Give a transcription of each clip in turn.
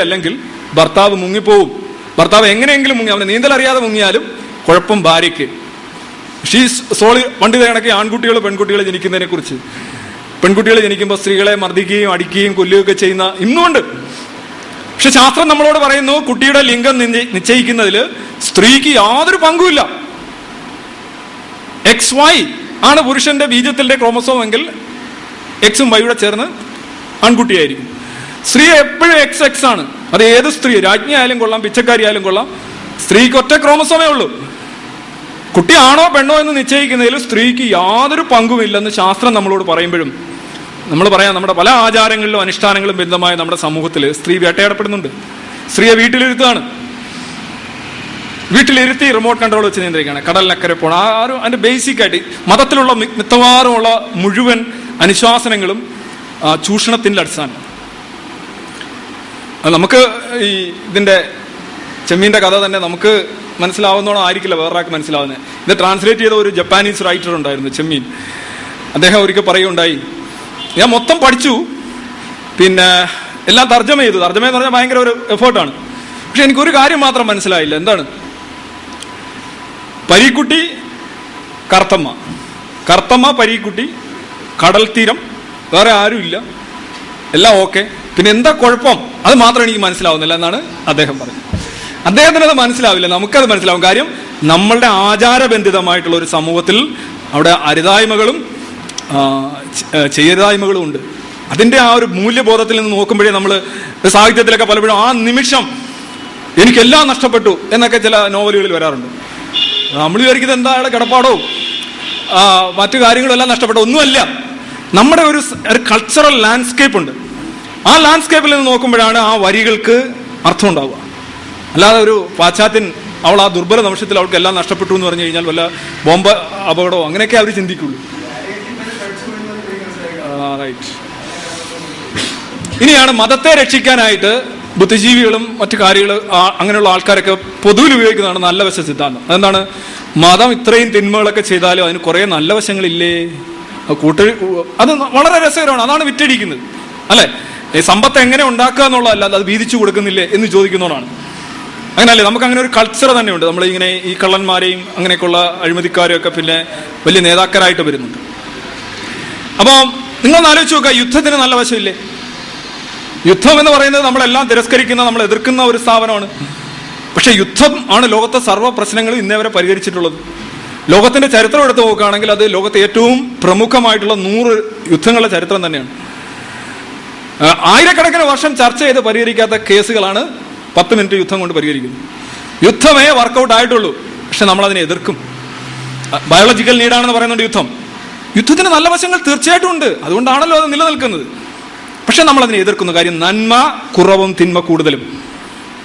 അല്ലെങ്കിൽ ഭർത്താവ് മുങ്ങിപ്പോവും. ഭർത്താവ് എങ്ങനെയെങ്കിലും മുങ്ങി അവന് നീന്തൽ അറിയാതെ മുങ്ങിയാലും കുഴപ്പം ഭാര്യയ്ക്ക്. ഷീസ് സോളി പണ്ട് കണക്ക് ആൺകുട്ടികൾ പെൺകുട്ടികൾ ജനിക്കുന്നതിനെ കുറിച്ച്. പെൺകുട്ടികൾ ജനിക്കുമ്പോൾ സ്ത്രീകളെ മർദ്ദിക്കുകയും അടിക്കുകയും കൊല്ലുകയൊക്കെ ചെയ്യുന്ന ഇന്നുമുണ്ട് പക്ഷെ ശാസ്ത്രം നമ്മളോട് പറയുന്നു കുട്ടിയുടെ ലിംഗം നിശ്ചയി- നിശ്ചയിക്കുന്നതിൽ സ്ത്രീക്ക് യാതൊരു പങ്കുമില്ല. എക്സ് വൈ ആണ് പുരുഷന്റെ ബീജത്തിന്റെ ക്രോമസോം എങ്കിൽ എക്സും വൈയുടെ ചേർന്ന് ആൺകുട്ടിയായിരിക്കും. സ്ത്രീ എപ്പോഴും എക്സ് എക്സ് ആണ്. അത് ഏത് സ്ത്രീ? രാജ്ഞി ആയാലും കൊള്ളാം പിച്ചക്കാരി ആയാലും കൊള്ളാം. സ്ത്രീക്ക് ഒറ്റ ക്രോമസോമേ ഉള്ളൂ. കുട്ടി ആണോ പെണ്ണോ എന്ന് നിശ്ചയിക്കുന്നതിൽ സ്ത്രീക്ക് യാതൊരു പങ്കുമില്ലെന്ന് ശാസ്ത്രം നമ്മളോട് പറയുമ്പോഴും നമ്മൾ പറയാം നമ്മുടെ പല ആചാരങ്ങളിലും അനുഷ്ഠാനങ്ങളും ബന്ധമായ നമ്മുടെ സമൂഹത്തിൽ സ്ത്രീ വേട്ടയാടപ്പെടുന്നുണ്ട്. സ്ത്രീയെ വീട്ടിലിരുത്താണ് വീട്ടിലിരുത്തി റിമോട്ട് കൺട്രോൾ വെച്ച് നിയന്ത്രിക്കുകയാണ്. കടലിനക്കരെ പോകണം ആ ഒരു ബേസിക് ആയിട്ട് മതത്തിലുള്ള മിക്കവാറുമുള്ള മുഴുവൻ അനുശാസനങ്ങളും ചൂഷണത്തിന്റെ അടിസ്ഥാനം. നമുക്ക് ഈ ഇതിന്റെ ചെമ്മീന്റെ കഥ തന്നെ നമുക്ക് മനസ്സിലാവുന്നോണം ആയിരിക്കില്ല വേറൊരാൾക്ക് മനസ്സിലാവുന്നത് ഇത് ട്രാൻസ്ലേറ്റ് ചെയ്ത ഒരു ജപ്പാനീസ് റൈറ്റർ ഉണ്ടായിരുന്നു ചെമ്മീൻ. അദ്ദേഹം ഒരിക്കൽ പറയുകയുണ്ടായി ഞാൻ മൊത്തം പഠിച്ചു. പിന്നെ എല്ലാം തർജമ ചെയ്തു. തർജമ എന്ന് പറഞ്ഞാൽ ഭയങ്കര ഒരു എഫേർട്ടാണ് പക്ഷെ എനിക്കൊരു കാര്യം മാത്രം മനസ്സിലായില്ല. എന്താണ്? പരീക്കുട്ടി കർത്തമ്മ. കർത്തമ്മ പരീക്കുട്ടി കടൽ തീരം വേറെ ആരുമില്ല. എല്ലാം ഓക്കെ പിന്നെ എന്താ കുഴപ്പം? അത് മാത്രം എനിക്ക് മനസ്സിലാവുന്നില്ല എന്നാണ് അദ്ദേഹം പറഞ്ഞത്. അദ്ദേഹത്തിന് അത് മനസ്സിലാവില്ല. നമുക്കത് മനസ്സിലാവും. കാര്യം നമ്മളുടെ ആചാരബന്ധിതമായിട്ടുള്ള ഒരു സമൂഹത്തിൽ അവിടെ അരുതായ്മകളും ചെയ്യരുതായ്മകളും ഉണ്ട്. അതിന്റെ ആ ഒരു മൂല്യബോധത്തിൽ നിന്ന് നോക്കുമ്പോഴേ നമ്മൾ സാഹിത്യത്തിലൊക്കെ പലപ്പോഴും ആ നിമിഷം എനിക്കെല്ലാം നഷ്ടപ്പെട്ടു എന്നൊക്കെ ചില നോവലുകളിൽ വരാറുണ്ട്. നമ്മൾ വിചാരിക്കുന്നത് എന്താ അയാളെ കിടപ്പാടോ? മറ്റു കാര്യങ്ങളും എല്ലാം നഷ്ടപ്പെട്ടു. ഒന്നുമല്ല. നമ്മുടെ ഒരു കൾച്ചറൽ ലാൻഡ്സ്കേപ്പ് ഉണ്ട്. ആ ലാൻഡ്സ്കേപ്പിൽ നിന്ന് നോക്കുമ്പോഴാണ് ആ വരികൾക്ക് അർത്ഥം ഉണ്ടാവുക അല്ലാതെ ഒരു പാശ്ചാത്യൻ അവൾ ആ ദുർബല നിമിഷത്തിൽ അവൾക്ക് എല്ലാം നഷ്ടപ്പെട്ടു എന്ന് പറഞ്ഞു കഴിഞ്ഞാൽ വല്ല ബോംബ് അപകടമോ അങ്ങനെയൊക്കെ അവർ ചിന്തിക്കുള്ളൂ. റൈറ്റ് ഇനിയാണ് മതത്തെ രക്ഷിക്കാനായിട്ട് ബുദ്ധിജീവികളും മറ്റു കാര്യങ്ങൾ അങ്ങനെയുള്ള ആൾക്കാരൊക്കെ പൊതുവിൽ ഉപയോഗിക്കുന്നതാണ് നല്ല വശ സിദ്ധാന്തം. അതെന്താണ്? മതം ഇത്രയും തിന്മകളൊക്കെ ചെയ്താലും അതിന് കുറേ നല്ല വശങ്ങളില്ലേ? കൂട്ട അത് വളരെ രസകരമാണ്. അതാണ് വിറ്റടിക്കുന്നത് അല്ലെ? ഈ സമ്പത്ത് എങ്ങനെ ഉണ്ടാക്കുക എന്നുള്ളതല്ല അത് വീതിച്ചു കൊടുക്കുന്നില്ലേ എന്ന് ചോദിക്കുന്നതാണ് അങ്ങനല്ലേ നമുക്ക് അങ്ങനെ ഒരു കൾച്ചർ തന്നെയുണ്ട്. നമ്മൾ ഇങ്ങനെ ഈ കള്ളന്മാരെയും അങ്ങനെയൊക്കെയുള്ള അഴിമതിക്കാരെയും ഒക്കെ പിന്നെ വലിയ നേതാക്കരായിട്ട് വരുന്നുണ്ട്. അപ്പോൾ നിങ്ങൾ ആലോചിച്ച് നോക്കുക യുദ്ധത്തിന് നല്ല വശമില്ലേ? യുദ്ധം എന്ന് പറയുന്നത് നമ്മളെല്ലാം തിരസ്കരിക്കുന്ന നമ്മൾ എതിർക്കുന്ന ഒരു സ്ഥാപനമാണ്. പക്ഷെ യുദ്ധം ആണ് ലോകത്തെ സർവ പ്രശ്നങ്ങളും ഇന്നേ വരെ പരിഹരിച്ചിട്ടുള്ളത്. ലോകത്തിന്റെ ചരിത്രം എടുത്ത് നോക്കുകയാണെങ്കിൽ അത് ലോകത്തെ ഏറ്റവും പ്രമുഖമായിട്ടുള്ള നൂറ് യുദ്ധങ്ങളുടെ ചരിത്രം തന്നെയാണ്. ആയിരക്കണക്കിന് വർഷം ചർച്ച ചെയ്ത് പരിഹരിക്കാത്ത കേസുകളാണ് പത്ത് മിനിറ്റ് യുദ്ധം കൊണ്ട് പരിഹരിക്കുന്നത്. യുദ്ധമേ വർക്കൗട്ട് ആയിട്ടുള്ളൂ പക്ഷെ നമ്മൾ അതിനെ എതിർക്കും ബയോളജിക്കൽ നീഡാണെന്ന് പറയുന്നുണ്ട് യുദ്ധം. യുദ്ധത്തിന് നല്ല വശങ്ങൾ തീർച്ചയായിട്ടും ഉണ്ട് അതുകൊണ്ടാണല്ലോ അത് നിലനിൽക്കുന്നത്. പക്ഷെ നമ്മൾ അതിനെ എതിർക്കുന്നു കാര്യം നന്മ കുറവും തിന്മ കൂടുതലും.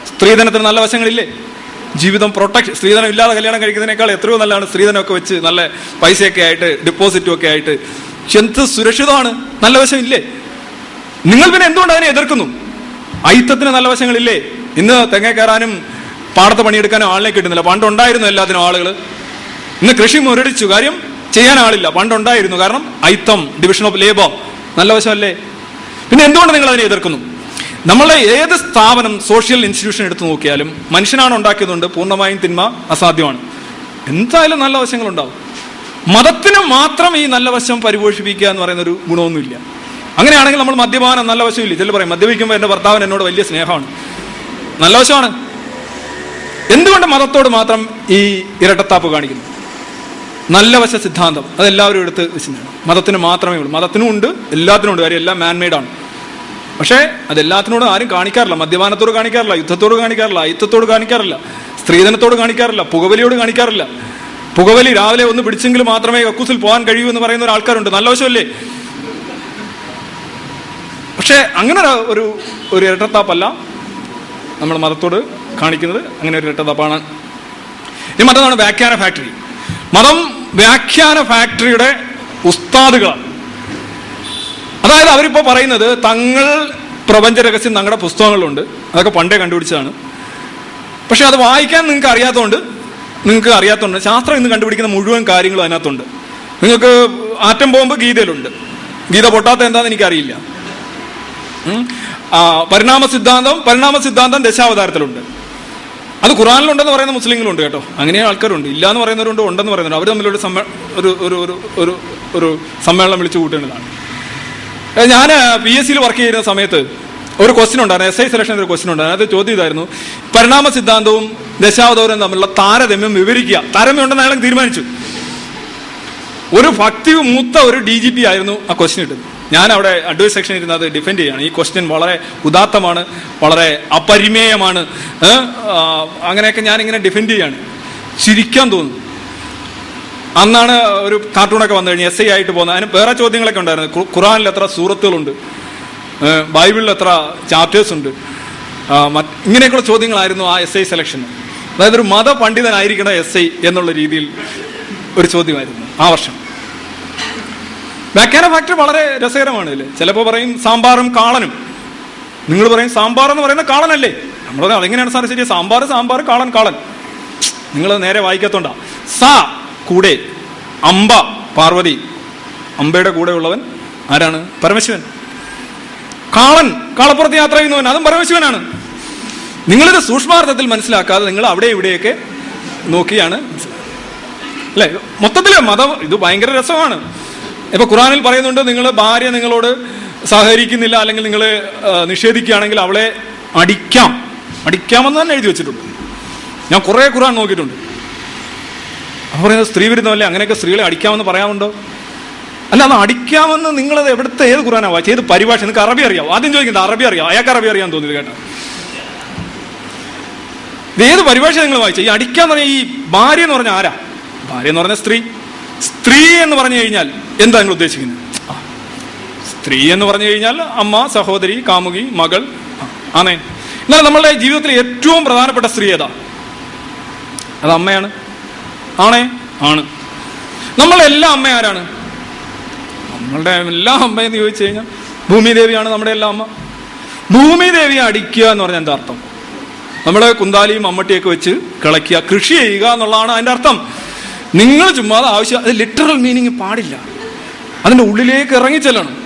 സ്ത്രീധനത്തിന് നല്ല വശങ്ങളില്ലേ? ജീവിതം പ്രൊട്ടക്ഷൻ സ്ത്രീധനം ഇല്ലാതെ കല്യാണം കഴിക്കുന്നതിനേക്കാൾ എത്രയോ നല്ലതാണ്. സ്ത്രീധനമൊക്കെ വെച്ച് നല്ല പൈസയൊക്കെ ആയിട്ട് ഡിപ്പോസിറ്റും ഒക്കെ ആയിട്ട്. എന്ത് സുരക്ഷിതമാണ്? നല്ല ഇല്ലേ? നിങ്ങൾ പിന്നെ എന്തുകൊണ്ട് അതിനെ എതിർക്കുന്നു? അയിത്തത്തിന് നല്ല വശങ്ങളില്ലേ? ഇന്ന് തെങ്ങ കയറാനും പാടത്ത് പണിയെടുക്കാനും ആളിനെ കിട്ടുന്നില്ല. പണ്ടുണ്ടായിരുന്നു എല്ലാത്തിനും ആളുകൾ ഇന്ന് കൃഷി മുരടിച്ചു. കാര്യം ചെയ്യാൻ ആളില്ല. പണ്ടുണ്ടായിരുന്നു. കാരണം ഐത്തം ഡിവിഷൻ ഓഫ് ലേബർ നല്ല വശമല്ലേ? പിന്നെ എന്തുകൊണ്ട് നിങ്ങൾ അതിനെ എതിർക്കുന്നു? നമ്മളെ ഏത് സ്ഥാപനം സോഷ്യൽ ഇൻസ്റ്റിറ്റ്യൂഷൻ എടുത്തു നോക്കിയാലും മനുഷ്യനാണ് ഉണ്ടാക്കിയതുകൊണ്ട് പൂർണമായും തിന്മ അസാധ്യമാണ്. എന്തായാലും നല്ല വശങ്ങളുണ്ടാവും. മതത്തിന് മാത്രം ഈ നല്ല വശം പരിപോഷിപ്പിക്കുക എന്ന് പറയുന്ന ഒരു ഗുണമൊന്നുമില്ല. അങ്ങനെയാണെങ്കിൽ നമ്മൾ മദ്യപാനം നല്ല വശമില്ല. ചില പറയും മദ്യപിക്കുമ്പോൾ എന്റെ ഭർത്താവിന് എന്നോട് വലിയ സ്നേഹമാണ്. നല്ല വശമാണ്. എന്തുകൊണ്ട് മതത്തോട് മാത്രം ഈ ഇരട്ടത്താപ്പ് കാണിക്കുന്നു? നല്ല വശ സിദ്ധാന്തം. അതെല്ലാവരും എടുത്ത് വെച്ചിട്ടുണ്ട്. മതത്തിന് മാത്രമേ ഉള്ളൂ. മതത്തിനും ഉണ്ട് എല്ലാത്തിനും ഉണ്ട്. കാര്യം എല്ലാം മാൻമെയ്ഡാണ് പക്ഷേ അതെല്ലാത്തിനോടും ആരും കാണിക്കാറില്ല. മദ്യപാനത്തോട് കാണിക്കാറില്ല യുദ്ധത്തോട് കാണിക്കാറില്ല അയുദ്ധത്തോട് കാണിക്കാറില്ല സ്ത്രീധനത്തോട് കാണിക്കാറില്ല പുകവലിയോട് കാണിക്കാറില്ല. പുകവലി രാവിലെ ഒന്ന് പിടിച്ചെങ്കിൽ മാത്രമേ കക്കൂസിൽ പോകാൻ കഴിയൂ എന്ന് പറയുന്ന ഒരാൾക്കാരുണ്ട്. നല്ല വശമല്ലേ? പക്ഷേ അങ്ങനെ ഒരു- ഒരു ഇരട്ടത്താപ്പല്ല നമ്മൾ മതത്തോട് കാണിക്കുന്നത്. അങ്ങനെ ഒരു ഇരട്ടത്താപ്പാണ്. ഇനി മറ്റൊന്നാണ് വ്യാഖ്യാന ഫാക്ടറി. മതം വ്യാഖ്യാന ഫാക്ടറിയുടെ ഉസ്താദുകളാണ് അതായത് അവരിപ്പോൾ പറയുന്നത് തങ്ങൾ പ്രപഞ്ച രഹസ്യം തങ്ങളുടെ പുസ്തകങ്ങളിലുണ്ട്. അതൊക്കെ പണ്ടേ കണ്ടുപിടിച്ചതാണ്. പക്ഷെ അത് വായിക്കാൻ നിങ്ങൾക്ക് അറിയാത്തതുകൊണ്ട് നിങ്ങൾക്ക് അറിയാത്തതുകൊണ്ട് ശാസ്ത്രം ഇന്ന് കണ്ടുപിടിക്കുന്ന മുഴുവൻ കാര്യങ്ങളും അതിനകത്തുണ്ട്. നിങ്ങൾക്ക് ആറ്റം ബോംബ് ഗീതയിലുണ്ട്. ഗീത പൊട്ടാത്ത എന്താണെന്ന് എനിക്കറിയില്ല. പരിണാമ സിദ്ധാന്തം പരിണാമ സിദ്ധാന്തം ദശാവതാരത്തിലുണ്ട്. അത് ഖുറാനിലുണ്ടെന്ന് പറയുന്ന മുസ്ലിങ്ങളുണ്ട് കേട്ടോ. അങ്ങനെ ആൾക്കാരുണ്ട്. ഇല്ല എന്ന് പറയുന്നവരുണ്ട് ഉണ്ടെന്ന് പറയുന്നവരുണ്ട്. അവർ തമ്മിലൊരു സമ്മേ ഒരു ഒരു ഒരു ഒരു സമ്മേളനം വിളിച്ചു കൂട്ടേണ്ടതാണ് ഞാൻ പി എസ് സിയിൽ വർക്ക് ചെയ്യുന്ന സമയത്ത് ഒരു ക്വസ്റ്റ്യൻ ഉണ്ടായിരുന്നു. എസ് ഐ സെലക്ഷന്റെ ഒരു ക്വസ്റ്റ്യൻ ഉണ്ടായിരുന്നു. അത് ചോദ്യം ഇതായിരുന്നു. പരിണാമ സിദ്ധാന്തവും ദശാവതാരവും തമ്മിലുള്ള താരതമ്യം വിവരിക്കുക. താരതമ്യം ഉണ്ടെന്ന് അയാൾ തീരുമാനിച്ചു. ഒരു ഭക്തി മൂത്ത ഒരു ഡി ജി പി ആയിരുന്നു ആ ക്വസ്റ്റ്യൻ ഇട്ടത്. ഞാൻ അവിടെ അഡ്വൈസ് സെക്ഷൻ ഇരുന്ന് അത് ഡിഫെൻഡ് ചെയ്യാണ്. ഈ ക്വസ്റ്റ്യൻ വളരെ ഉദാത്തമാണ് വളരെ അപരിമേയമാണ് അങ്ങനെയൊക്കെ ഞാൻ ഇങ്ങനെ ഡിഫെൻഡ് ചെയ്യാണ്. ചിരിക്കാൻ തോന്നുന്നു അന്നാണ് ഒരു കാർട്ടൂണൊക്കെ വന്നു കഴിഞ്ഞ് എസ് ഐ ആയിട്ട് പോകുന്നത്. അതിന് വേറെ ചോദ്യങ്ങളൊക്കെ ഉണ്ടായിരുന്നു. ഖുറാനിൽ എത്ര സൂറത്തുകളുണ്ട് ബൈബിളിൽ എത്ര ചാപ്റ്റേഴ്സ് ഉണ്ട്. ഇങ്ങനെയൊക്കെയുള്ള ചോദ്യങ്ങളായിരുന്നു ആ എസ് ഐ സെലക്ഷൻ അതായത് ഒരു മതപണ്ഡിതനായിരിക്കണം എസ് ഐ എന്നുള്ള രീതിയിൽ ഒരു ചോദ്യമായിരുന്നു. ആ വർഷം. വ്യാഖ്യാന ഫാക്ടർ വളരെ രസകരമാണ് അല്ലേ? ചിലപ്പോൾ പറയും സാമ്പാറും കാളനും. നിങ്ങൾ പറയും സാമ്പാർ എന്ന് പറയുന്ന കാളനല്ലേ? നമ്മൾ പറയും അതെങ്ങനെയാണ് സാർ ശരി സാമ്പാർ സാമ്പാർ കാളൻ കാളൻ. നിങ്ങൾ നേരെ വായിക്കത്തോണ്ട. സാ കൂടെ അമ്പ പാർവതി. അമ്പയുടെ കൂടെ ഉള്ളവൻ ആരാണ്? പരമശിവൻ. കാളൻ കാളപ്പുറത്ത് യാത്ര ചെയ്യുന്നവൻ അതും പരമശിവനാണ്. നിങ്ങളിത് സൂക്ഷ്മാർത്ഥത്തിൽ മനസ്സിലാക്കാതെ നിങ്ങൾ അവിടെ ഇവിടെയൊക്കെ നോക്കിയാണ് അല്ലെ? മൊത്തത്തിൽ മതം ഇത് ഭയങ്കര രസമാണ്. ഇപ്പൊ ഖുറാനിൽ പറയുന്നുണ്ട് നിങ്ങൾ ഭാര്യ നിങ്ങളോട് സഹകരിക്കുന്നില്ല അല്ലെങ്കിൽ നിങ്ങൾ നിഷേധിക്കുകയാണെങ്കിൽ അവളെ അടിക്കാം. അടിക്കാമെന്ന് തന്നെ എഴുതി വെച്ചിട്ടുണ്ട്. ഞാൻ കുറെ ഖുറാൻ നോക്കിയിട്ടുണ്ട്. അപ്പൊ പറയുന്നത് സ്ത്രീ വിരുദ്ധമല്ലേ? അങ്ങനെയൊക്കെ സ്ത്രീകളെ അടിക്കാമെന്ന് പറയാമുണ്ടോ അല്ല അത് അടിക്കാമെന്ന് നിങ്ങളത് എവിടുത്തെ ഏത് ഖുറാനാ? വായിച്ചത് ഏത് പരിഭാഷ? നിങ്ങൾക്ക് അറബി അറിയാം. ആദ്യം ചോദിക്കുന്നത് അറബി അറിയാം. അയാൾക്ക് അറബി അറിയാൻ തോന്നിയത് കേട്ടോ. ഇത് ഏത് പരിഭാഷ നിങ്ങൾ വായിച്ചത് ഈ അടിക്കാന്ന് പറഞ്ഞാൽ ഈ ഭാര്യ എന്ന് പറഞ്ഞാൽ ആരാ? ഭാര്യ എന്ന് പറഞ്ഞ സ്ത്രീ. സ്ത്രീ എന്ന് പറഞ്ഞു കഴിഞ്ഞാൽ എന്താ നിങ്ങൾ ഉദ്ദേശിക്കുന്നത്? സ്ത്രീ എന്ന് പറഞ്ഞു കഴിഞ്ഞാൽ അമ്മ സഹോദരി കാമുകി മകൾ. ആണേ എന്നാൽ നമ്മളുടെ ജീവിതത്തിലെ ഏറ്റവും പ്രധാനപ്പെട്ട സ്ത്രീ ഏതാ? അത് അമ്മയാണ്. ആണേ? ആണ്. നമ്മളെല്ലാം അമ്മ ആരാണ്? നമ്മളുടെ എല്ലാ അമ്മയെന്ന് ചോദിച്ചു കഴിഞ്ഞാൽ ഭൂമിദേവിയാണ് നമ്മുടെ എല്ലാ അമ്മ. ഭൂമിദേവിയെ അടിക്കുക എന്ന് പറഞ്ഞാൽ എന്താ അർത്ഥം? നമ്മുടെ കുന്താലിയും മമ്മട്ടിയൊക്കെ വെച്ച് കിളക്കുക കൃഷി ചെയ്യുക എന്നുള്ളതാണ് അതിന്റെ അർത്ഥം. നിങ്ങൾ ചുമ്മാതെ ആവശ്യം അത് ലിറ്ററൽ മീനിങ് പാടില്ല. അതിന്റെ ഉള്ളിലേക്ക് ഇറങ്ങിച്ചെല്ലണം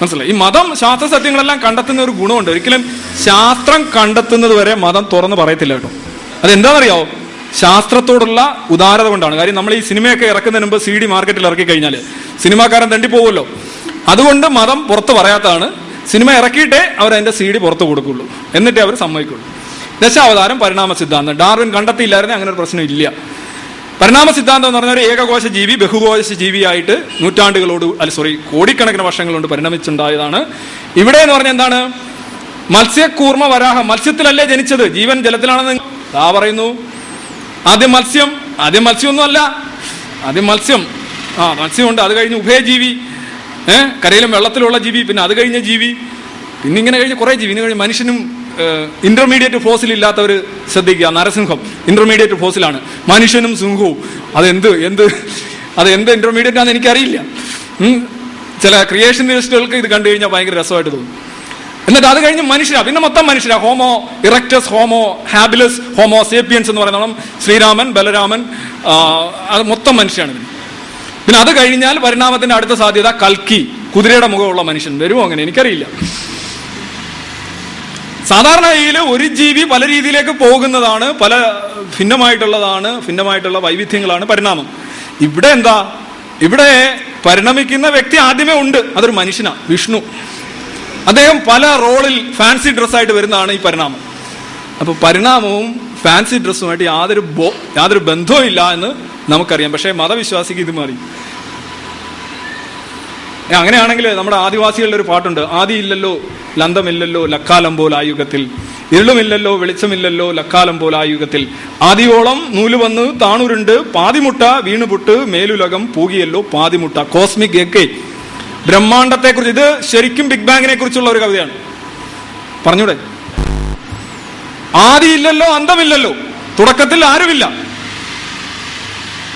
മനസ്സിലായി? ഈ മതം ശാസ്ത്ര സത്യങ്ങളെല്ലാം കണ്ടെത്തുന്ന ഒരു ഗുണമുണ്ട്. ഒരിക്കലും ശാസ്ത്രം കണ്ടെത്തുന്നത് വരെ മതം തുറന്ന് പറയത്തില്ല കേട്ടോ. അതെന്താണെന്നറിയാവോ? ശാസ്ത്രത്തോടുള്ള ഉദാരത കൊണ്ടാണ്. കാര്യം നമ്മൾ ഈ സിനിമയൊക്കെ ഇറക്കുന്നതിന് മുമ്പ് സി ഡി മാർക്കറ്റിൽ ഇറക്കി കഴിഞ്ഞാൽ സിനിമാക്കാരൻ തണ്ടി പോകുമല്ലോ അതുകൊണ്ട് മതം പുറത്ത് പറയാത്തതാണ്. സിനിമ ഇറക്കിയിട്ടേ അവർ അതിന്റെ സി ഡി പുറത്ത് കൊടുക്കുള്ളൂ. എന്നിട്ടേ അവർ സമ്മതിക്കുള്ളൂ. ദശാവതാരം പരിണാമ സിദ്ധാന്തം. ഡാർവിൻ കണ്ടെത്തിയില്ലായിരുന്നേ അങ്ങനെ ഒരു പ്രശ്നം ഇല്ല. പരിണാമ സിദ്ധാന്തം എന്ന് പറഞ്ഞ ഒരു ഏകകോശ ജീവി ബഹുകോശ ജീവിയായിട്ട് നൂറ്റാണ്ടുകളോട് അല്ല സോറി കോടിക്കണക്കിന് വർഷങ്ങൾ കൊണ്ട് പരിണമിച്ചുണ്ടായതാണ്. ഇവിടെ എന്ന് പറഞ്ഞ എന്താണ്? മത്സ്യക്കൂർമ്മ വരാഹ. മത്സ്യത്തിലല്ലേ ജനിച്ചത്? ജീവൻ ജലത്തിലാണെന്ന് താ പറയുന്നു. ആദ്യം മത്സ്യം ആദ്യം മത്സ്യമൊന്നും അല്ല ആദ്യം മത്സ്യം. ആ മത്സ്യമുണ്ട് അത് കഴിഞ്ഞ് ഉഭയജീവി. ഏഹ് കരയിലും വെള്ളത്തിലുള്ള ജീവി പിന്നെ അത് കഴിഞ്ഞ ജീവി. പിന്നെ ഇങ്ങനെ കഴിഞ്ഞ് കുറേ ജീവി കഴിഞ്ഞ് മനുഷ്യനും ഇന്റർമീഡിയറ്റ് ഫോസിൽ ഇല്ലാത്തവർ ശ്രദ്ധിക്കുക. നരസിംഹം ഇന്റർമീഡിയറ്റ് ഫോസിലാണ് മനുഷ്യനും സിംഹവും. അതെന്ത് എന്ത് അത് എന്ത് ഇന്റർമീഡിയറ്റ് ആണെന്ന് എനിക്കറിയില്ല. ചില ക്രിയേഷൻ ക്രിയേഷനിസ്റ്റുകൾക്ക് ഇത് കണ്ടു കഴിഞ്ഞാൽ ഭയങ്കര രസമായിട്ട് തോന്നും. എന്നിട്ട് അത് കഴിഞ്ഞ് മനുഷ്യരാ പിന്നെ മൊത്തം മനുഷ്യരാ. Homo erectus Homo habilis Homo sapiens എന്ന് പറയുന്നോളം ശ്രീരാമൻ ബലരാമൻ അത് മൊത്തം മനുഷ്യരാണ് പിന്നെ പിന്നെ അത് കഴിഞ്ഞാൽ പരിണാമത്തിന്റെ അടുത്ത സാധ്യത കൽക്കി കുതിരയുടെ മുഖമുള്ള മനുഷ്യൻ. വരുമോ അങ്ങനെ എനിക്കറിയില്ല. സാധാരണ ഇതിൽ ഒരു ജീവി പല രീതിയിലേക്ക് പോകുന്നതാണ് പല ഭിന്നമായിട്ടുള്ളതാണ് ഭിന്നമായിട്ടുള്ള വൈവിധ്യങ്ങളാണ് പരിണാമം. ഇവിടെ എന്താ? ഇവിടെ പരിണമിക്കുന്ന വ്യക്തി ആദ്യമേ ഉണ്ട്. അതൊരു മനുഷ്യനാ വിഷ്ണു. അദ്ദേഹം പല റോളിൽ ഫാൻസി ഡ്രസ്സായിട്ട് വരുന്നതാണ് ഈ പരിണാമം. അപ്പൊ പരിണാമവും ഫാൻസി ഡ്രസ്സുമായിട്ട് യാതൊരു ബോ യാതൊരു ബന്ധവും ഇല്ല എന്ന് നമുക്കറിയാം. പക്ഷേ മതവിശ്വാസിക്ക് ഇത് മാറി. അങ്ങനെയാണെങ്കിൽ നമ്മുടെ ആദിവാസികളുടെ ഒരു പാട്ടുണ്ട്. ആദി ഇല്ലല്ലോ ലന്തമില്ലല്ലോ ലക്കാലം പോലായുഗത്തിൽ ഇരുളുമില്ലല്ലോ വെളിച്ചമില്ലല്ലോ ലക്കാലം പോലായുഗത്തിൽ ആദിയോളം നൂൽ വന്ന് താണുരുണ്ട്. പാതിമുട്ട വീണുപുട്ട് മേലുലകം പൂകിയല്ലോ പാതിമുട്ട. കോസ്മിക് എക്കെ ബ്രഹ്മാണ്ടത്തെ കുറിച്ച് ഇത് ശരിക്കും ബിഗ് ബാങ്ങിനെ കുറിച്ചുള്ള ഒരു കവിതയാണ്. പറഞ്ഞൂടെ? ആദിയില്ലല്ലോ അന്തമില്ലല്ലോ. തുടക്കത്തിൽ ആരുമില്ല.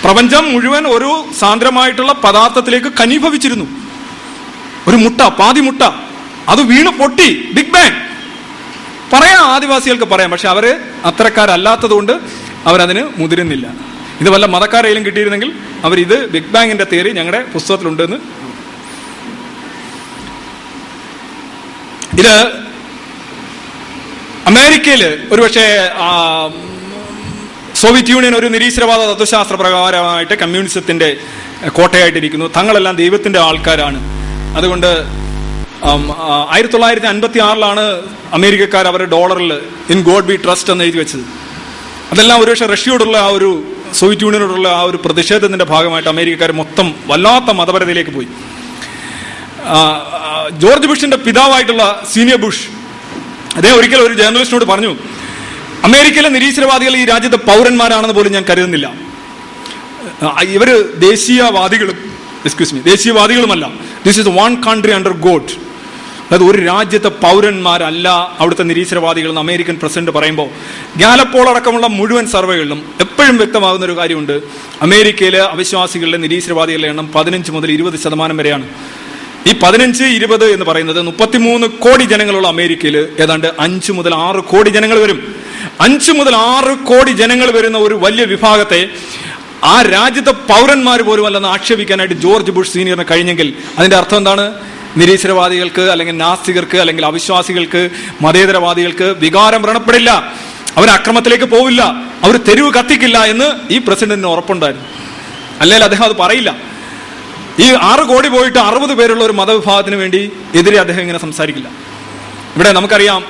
പ്രപഞ്ചം മുഴുവൻ ഒരു സാന്ദ്രമായിട്ടുള്ള പദാർത്ഥത്തിലേക്ക് കനീഭവിച്ചിരുന്നു. ഒരു മുട്ട പാതി മുട്ട. അത് വീണ് പൊട്ടി. ബിഗ് ബാങ് പറയാം ആദിവാസികൾക്ക് പറയാം പക്ഷെ അവർ അത്തരക്കാരല്ലാത്തതുകൊണ്ട് അവരതിന് മുതിരുന്നില്ല. ഇത് വല്ല മതക്കാരെയും കിട്ടിയിരുന്നെങ്കിൽ അവർ ഇത് ബിഗ് ബാങ്ങിന്റെ തിയറി ഞങ്ങളുടെ പുസ്തകത്തിലുണ്ടെന്ന്. ഇത് അമേരിക്കയിൽ ഒരുപക്ഷെ സോവിയറ്റ് യൂണിയൻ ഒരു നിരീശ്വരവാദ തത്വശാസ്ത്ര പ്രകാരമായിട്ട് കമ്മ്യൂണിസത്തിന്റെ കോട്ടയായിട്ടിരിക്കുന്നു. തങ്ങളെല്ലാം ദൈവത്തിന്റെ ആൾക്കാരാണ്. അതുകൊണ്ട് ആയിരത്തി തൊള്ളായിരത്തി അൻപത്തി ആറിലാണ് അമേരിക്കക്കാർ അവരുടെ ഡോളറിൽ ഇൻ ഗോഡ് ബി ട്രസ്റ്റ് എന്ന് എഴുതി വെച്ചത്. അതെല്ലാം ഒരുപക്ഷെ റഷ്യയോടുള്ള ആ ഒരു സോവിയറ്റ് യൂണിയനോടുള്ള ആ ഒരു പ്രതിഷേധത്തിന്റെ ഭാഗമായിട്ട് അമേരിക്കക്കാർ മൊത്തം വല്ലാത്ത മതപരതയിലേക്ക് പോയി. ജോർജ് ബുഷിന്റെ പിതാവായിട്ടുള്ള സീനിയർ ബുഷ് അദ്ദേഹം ഒരിക്കൽ ഒരു ജേർണലിസ്റ്റിനോട് പറഞ്ഞു അമേരിക്കയിലെ നിരീശ്വരവാദികൾ ഈ രാജ്യത്തെ പൗരന്മാരാണെന്ന് പോലും ഞാൻ കരുതുന്നില്ല. ഇവർ ദേശീയവാദികളും excuse me ദേശീയവാദികളുമല്ല. This is one country under God അതായത് ഒരു രാജ്യത്തെ പൗരന്മാരല്ല അവിടുത്തെ നിരീശ്വരവാദികൾ എന്ന് അമേരിക്കൻ പ്രസിഡന്റ് പറയുമ്പോൾ ഗാലപ്പോൾ അടക്കമുള്ള മുഴുവൻ സർവേകളിലും എപ്പോഴും വ്യക്തമാകുന്ന ഒരു കാര്യമുണ്ട്. അമേരിക്കയിലെ അവിശ്വാസികളുടെ നിരീശ്വരവാദികളുടെ എണ്ണം പതിനഞ്ച് മുതൽ ഇരുപത് ശതമാനം വരെയാണ്. ഈ പതിനഞ്ച് ഇരുപത് എന്ന് പറയുന്നത് മുപ്പത്തിമൂന്ന് കോടി ജനങ്ങളുള്ള അമേരിക്കയിൽ ഏതാണ്ട് അഞ്ച് മുതൽ ആറ് കോടി ജനങ്ങൾ വരും. അഞ്ച് മുതൽ ആറ് കോടി ജനങ്ങൾ വരുന്ന ഒരു വലിയ വിഭാഗത്തെ ആ രാജ്യത്തെ പൗരന്മാർ പോലും അല്ലെന്ന് ആക്ഷേപിക്കാനായിട്ട് ജോർജ് ബുഷ് സീനിയറിന് കഴിഞ്ഞെങ്കിൽ അതിന്റെ അർത്ഥം എന്താണ്? നിരീശ്വരവാദികൾക്ക് അല്ലെങ്കിൽ നാസ്തികർക്ക് അല്ലെങ്കിൽ അവിശ്വാസികൾക്ക് മതേതരവാദികൾക്ക് വികാരം വ്രണപ്പെടില്ല. അവർ അക്രമത്തിലേക്ക് പോവില്ല. അവർ തെരുവ് കത്തിക്കില്ല എന്ന് ഈ പ്രസിഡന്റിന് ഉറപ്പുണ്ടായിരുന്നു. അല്ലെങ്കിൽ അദ്ദേഹം അത് പറയില്ല. ഈ ആറ് കോടി പോയിട്ട് അറുപത് പേരുള്ള ഒരു മതവിഭാഗത്തിന് വേണ്ടി എതിരെ അദ്ദേഹം ഇങ്ങനെ സംസാരിക്കില്ല. ഇവിടെ നമുക്കറിയാം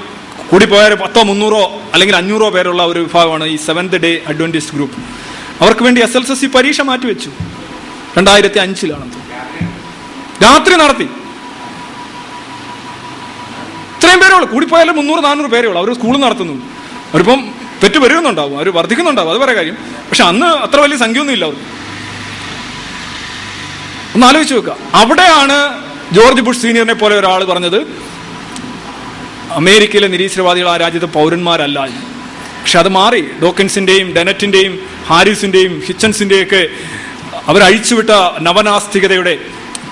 കൂടിപ്പോയാൽ പത്തോ മുന്നൂറോ അല്ലെങ്കിൽ അഞ്ഞൂറോ പേരുള്ള ഒരു വിഭാഗമാണ് ഈ സെവൻത് ഡേ അഡ്വന്റിസ്റ്റ് ഗ്രൂപ്പ്. അവർക്ക് വേണ്ടി എസ് എൽ എസ് സി പരീക്ഷ മാറ്റിവെച്ചു. രണ്ടായിരത്തി അഞ്ചിലാണ് രാത്രി നടത്തി. ഇത്രയും പേരേ ഉള്ളൂ. കൂടിപ്പോയാലും മുന്നൂറ് നാനൂറ് പേരേ ഉള്ളൂ. അവർ സ്കൂൾ നടത്തുന്നു അവരിപ്പം തെറ്റ് വരുന്നുണ്ടാവും. അവർ വർദ്ധിക്കുന്നുണ്ടാവും. അത് വേറെ കാര്യം. പക്ഷെ അന്ന് അത്ര വലിയ സംഖ്യയൊന്നും ഇല്ല അവർ ഒന്ന് ആലോചിച്ച് വെക്കുക. അവിടെയാണ് ജോർജ് ബുഷ് സീനിയറിനെ പോലെ ഒരാൾ പറഞ്ഞത് അമേരിക്കയിലെ നിരീശ്വരവാദികൾ ആ രാജ്യത്തെ പൗരന്മാരല്ല എന്ന്. പക്ഷെ അത് മാറി. ഡോക്കൻസിന്റെയും ഡെനറ്റിന്റെയും ഹാരിസിന്റെയും ഹിച്ചൻസിന്റെയൊക്കെ അവരഴിച്ചുവിട്ട നവനാസ്തികതയുടെ